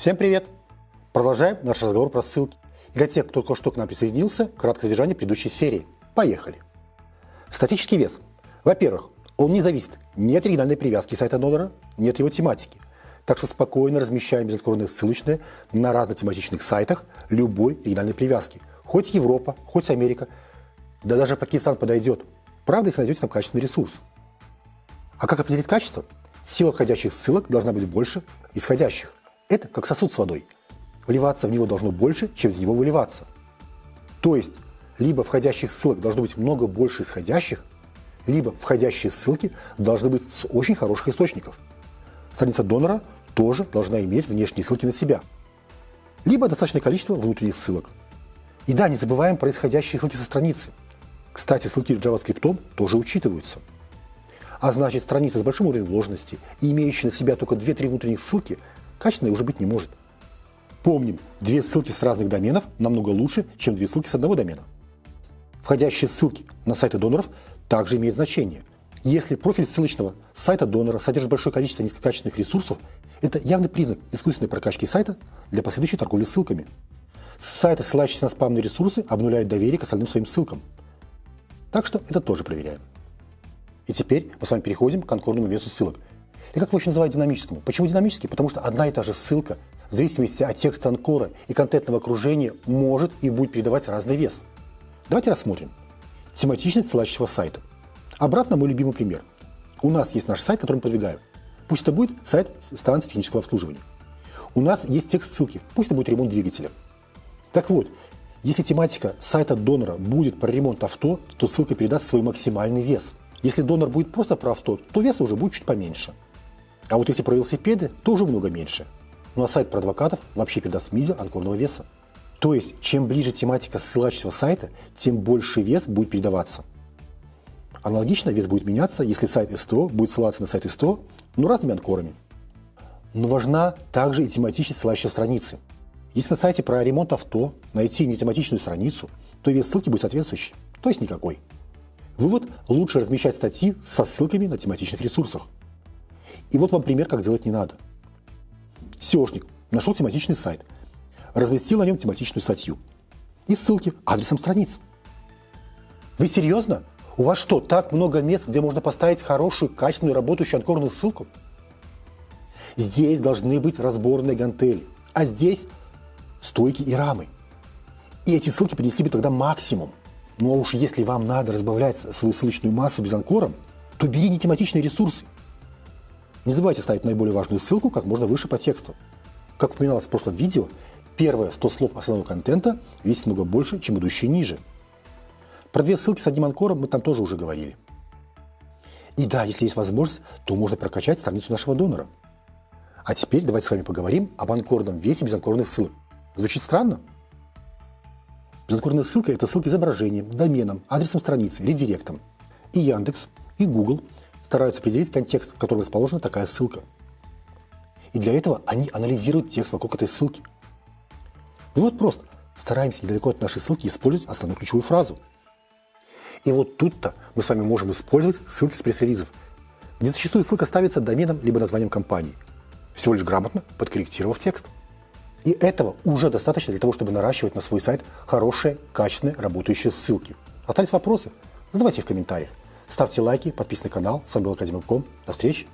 Всем привет! Продолжаем наш разговор про ссылки. И для тех, кто только что к нам присоединился, краткое содержание предыдущей серии. Поехали! Статический вес. Во-первых, он не зависит ни от оригинальной привязки сайта донора, ни от его тематики. Так что спокойно размещаем безотклонные ссылочные на разнотематичных сайтах любой оригинальной привязки. Хоть Европа, хоть Америка, да даже Пакистан подойдет. Правда, если найдете там качественный ресурс. А как определить качество? Сила входящих ссылок должна быть больше исходящих. Это как сосуд с водой. Вливаться в него должно больше, чем из него выливаться. То есть, либо входящих ссылок должно быть много больше исходящих, либо входящие ссылки должны быть с очень хороших источников. Страница донора тоже должна иметь внешние ссылки на себя. Либо достаточное количество внутренних ссылок. И да, не забываем про исходящие ссылки со страницы. Кстати, ссылки JavaScript тоже учитываются. А значит, страница с большим уровнем вложенности и имеющая на себя только 2-3 внутренних ссылки качественной уже быть не может. Помним, две ссылки с разных доменов намного лучше, чем две ссылки с одного домена. Входящие ссылки на сайты доноров также имеют значение. Если профиль ссылочного сайта донора содержит большое количество низкокачественных ресурсов, это явный признак искусственной прокачки сайта для последующей торговли ссылками. Сайты, ссылающиеся на спамные ресурсы, обнуляют доверие к остальным своим ссылкам. Так что это тоже проверяем. И теперь мы с вами переходим к анкорному весу ссылок. И как его еще называют динамическому? Почему динамический? Потому что одна и та же ссылка, в зависимости от текста анкора и контентного окружения, может и будет передавать разный вес. Давайте рассмотрим. Тематичность ссылающего сайта. Обратно мой любимый пример. У нас есть наш сайт, который мы продвигаем. Пусть это будет сайт станции технического обслуживания. У нас есть текст ссылки, пусть это будет ремонт двигателя. Так вот, если тематика сайта донора будет про ремонт авто, то ссылка передаст свой максимальный вес – если донор будет просто про авто, то веса уже будет чуть поменьше. А вот если про велосипеды, то уже много меньше. Ну а сайт про адвокатов вообще передаст мизер анкорного веса. То есть, чем ближе тематика ссылающего сайта, тем больше вес будет передаваться. Аналогично вес будет меняться, если сайт СТО будет ссылаться на сайт СТО, но разными анкорами. Но важна также и тематичность ссылающей страницы. Если на сайте про ремонт авто найти нетематичную страницу, то вес ссылки будет соответствующий, то есть никакой. Вывод – лучше размещать статьи со ссылками на тематичных ресурсах. И вот вам пример, как делать не надо. SEOшник нашел тематичный сайт, разместил на нем тематичную статью и ссылки адресом страниц. Вы серьезно? У вас что, так много мест, где можно поставить хорошую, качественную, работающую анкорную ссылку? Здесь должны быть разборные гантели, а здесь стойки и рамы. И эти ссылки принесли бы тогда максимум. А уж если вам надо разбавлять свою ссылочную массу без анкора, то бери нетематичные ресурсы. Не забывайте ставить наиболее важную ссылку как можно выше по тексту. Как упоминалось в прошлом видео, первые 100 слов основного контента весит много больше, чем идущие ниже. Про две ссылки с одним анкором мы там тоже уже говорили. И да, если есть возможность, то можно прокачать страницу нашего донора. А теперь давайте с вами поговорим об анкорном весе без анкорных ссылок. Звучит странно? Безотгорная ссылка – это ссылки изображением, доменом, адресом страницы, редиректом. И Яндекс, и Google стараются определить контекст, в котором расположена такая ссылка. И для этого они анализируют текст вокруг этой ссылки. Вывод прост. Стараемся недалеко от нашей ссылки использовать основную ключевую фразу. И вот тут-то мы с вами можем использовать ссылки с пресс-релизов, где зачастую ссылка ставится доменом либо названием компании, всего лишь грамотно подкорректировав текст. И этого уже достаточно для того, чтобы наращивать на свой сайт хорошие, качественные, работающие ссылки. Остались вопросы? Задавайте их в комментариях. Ставьте лайки, подписывайтесь на канал. С вами был Академик.ком. До встречи!